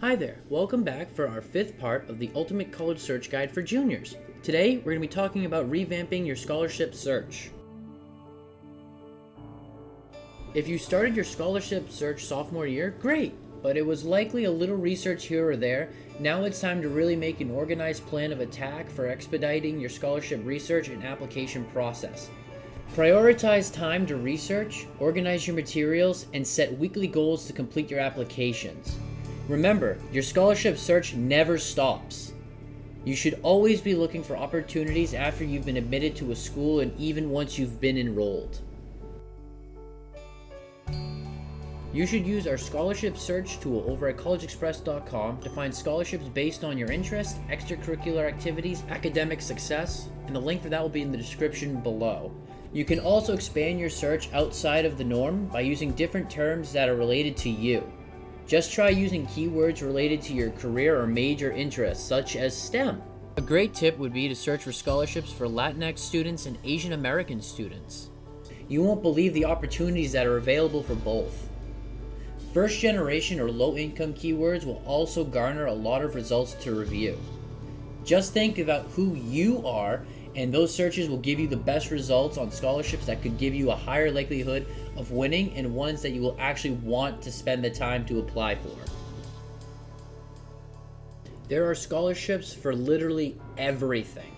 Hi there, welcome back for our fifth part of the Ultimate College Search Guide for Juniors. Today, we're going to be talking about revamping your scholarship search. If you started your scholarship search sophomore year, great, but it was likely a little research here or there. Now it's time to really make an organized plan of attack for expediting your scholarship research and application process. Prioritize time to research, organize your materials, and set weekly goals to complete your applications. Remember, your scholarship search never stops. You should always be looking for opportunities after you've been admitted to a school and even once you've been enrolled. You should use our scholarship search tool over at collegeexpress.com to find scholarships based on your interest, extracurricular activities, academic success, and the link for that will be in the description below. You can also expand your search outside of the norm by using different terms that are related to you. Just try using keywords related to your career or major interests, such as STEM. A great tip would be to search for scholarships for Latinx students and Asian American students. You won't believe the opportunities that are available for both. First generation or low income keywords will also garner a lot of results to review. Just think about who you are and those searches will give you the best results on scholarships that could give you a higher likelihood of winning and ones that you will actually want to spend the time to apply for. There are scholarships for literally everything.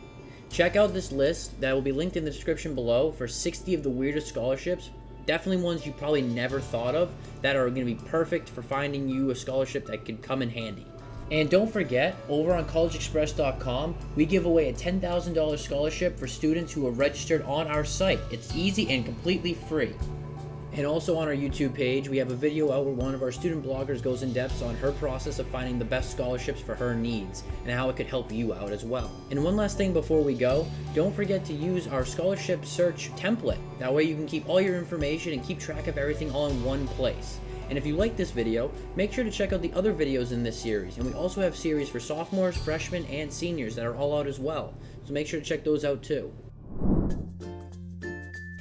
Check out this list that will be linked in the description below for 60 of the weirdest scholarships. Definitely ones you probably never thought of that are going to be perfect for finding you a scholarship that could come in handy. And don't forget, over on collegeexpress.com, we give away a $10,000 scholarship for students who are registered on our site. It's easy and completely free. And also on our YouTube page, we have a video out where one of our student bloggers goes in depth on her process of finding the best scholarships for her needs and how it could help you out as well. And one last thing before we go, don't forget to use our scholarship search template. That way you can keep all your information and keep track of everything all in one place. And if you like this video, make sure to check out the other videos in this series. And we also have series for sophomores, freshmen, and seniors that are all out as well. So make sure to check those out too.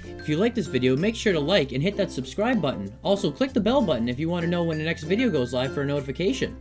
If you like this video, make sure to like and hit that subscribe button. Also, click the bell button if you want to know when the next video goes live for a notification.